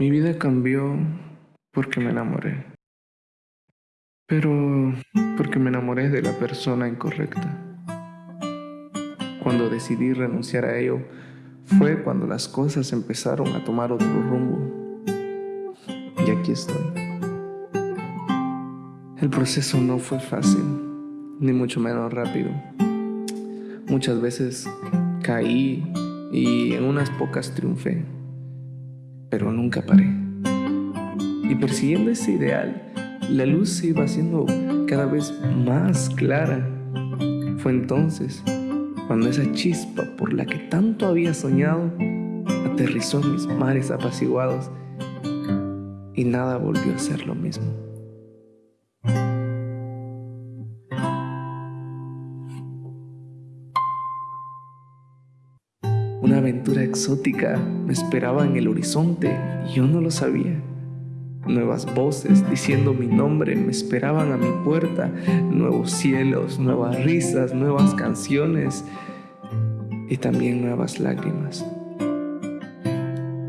Mi vida cambió porque me enamoré. Pero porque me enamoré de la persona incorrecta. Cuando decidí renunciar a ello, fue cuando las cosas empezaron a tomar otro rumbo. Y aquí estoy. El proceso no fue fácil, ni mucho menos rápido. Muchas veces caí y en unas pocas triunfé pero nunca paré. Y persiguiendo ese ideal, la luz se iba haciendo cada vez más clara. Fue entonces cuando esa chispa por la que tanto había soñado aterrizó en mis mares apaciguados y nada volvió a ser lo mismo. Una aventura exótica me esperaba en el horizonte y yo no lo sabía. Nuevas voces diciendo mi nombre me esperaban a mi puerta, nuevos cielos, nuevas risas, nuevas canciones y también nuevas lágrimas,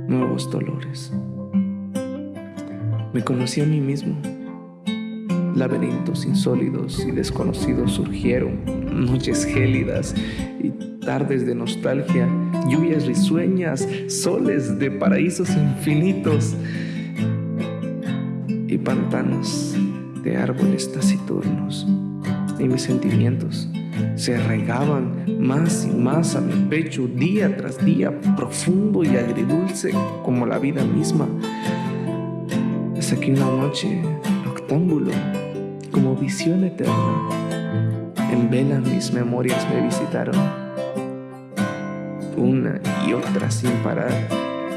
nuevos dolores. Me conocí a mí mismo. Laberintos insólidos y desconocidos surgieron, noches gélidas y tardes de nostalgia, lluvias risueñas, soles de paraísos infinitos y pantanos de árboles taciturnos. Y mis sentimientos se arraigaban más y más a mi pecho día tras día, profundo y agridulce como la vida misma. Hasta que una noche, noctámbulo, como visión eterna, en vela mis memorias me visitaron una y otra sin parar.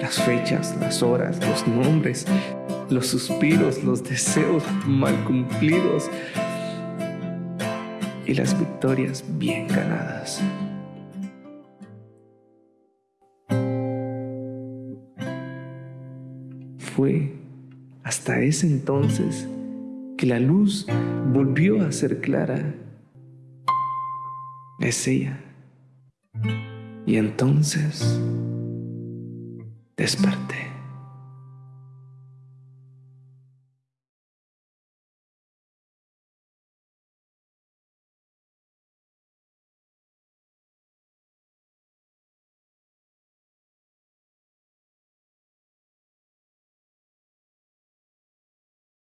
Las fechas, las horas, los nombres, los suspiros, los deseos mal cumplidos y las victorias bien ganadas. Fue hasta ese entonces que la luz volvió a ser clara. Es ella. Y entonces desperté.